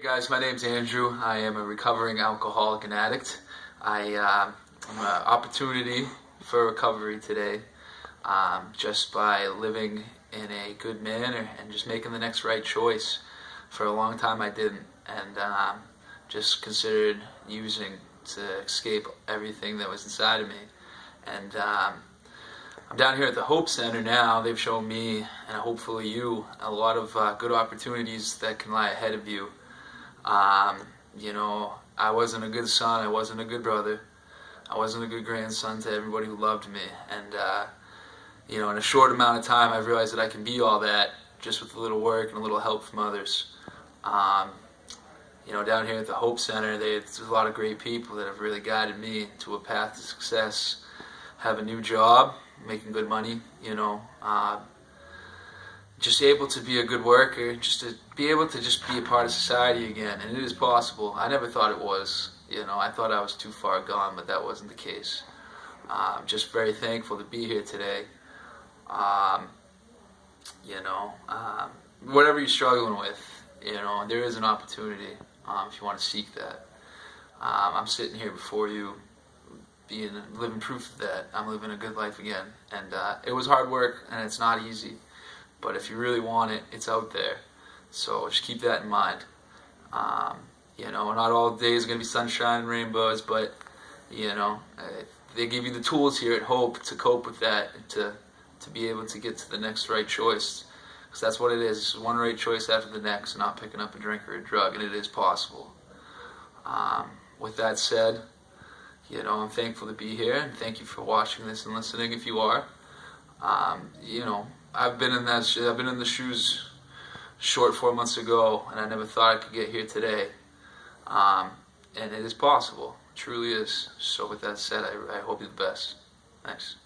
Hey guys, my name's Andrew. I am a recovering alcoholic and addict. I uh, am an opportunity for recovery today um, just by living in a good manner and just making the next right choice. For a long time I didn't and um, just considered using to escape everything that was inside of me. And um, I'm down here at the Hope Center now. They've shown me and hopefully you a lot of uh, good opportunities that can lie ahead of you um, you know, I wasn't a good son. I wasn't a good brother. I wasn't a good grandson to everybody who loved me. And, uh, you know, in a short amount of time, I've realized that I can be all that just with a little work and a little help from others. Um, you know, down here at the Hope Center, there's a lot of great people that have really guided me to a path to success. Have a new job, making good money, you know, uh, just able to be a good worker, just to be able to just be a part of society again. And it is possible. I never thought it was. You know, I thought I was too far gone, but that wasn't the case. I'm just very thankful to be here today. Um, you know, um, whatever you're struggling with, you know, there is an opportunity um, if you want to seek that. Um, I'm sitting here before you, being living proof of that. I'm living a good life again, and uh, it was hard work, and it's not easy. But if you really want it, it's out there. So just keep that in mind. Um, you know, not all days are going to be sunshine and rainbows, but, you know, uh, they give you the tools here at Hope to cope with that, to, to be able to get to the next right choice. Because that's what it is. It's one right choice after the next, not picking up a drink or a drug, and it is possible. Um, with that said, you know, I'm thankful to be here, and thank you for watching this and listening if you are. Um, you know, I've been in that. I've been in the shoes short four months ago, and I never thought I could get here today. Um, and it is possible, it truly is. So with that said, I, I hope you the best. Thanks.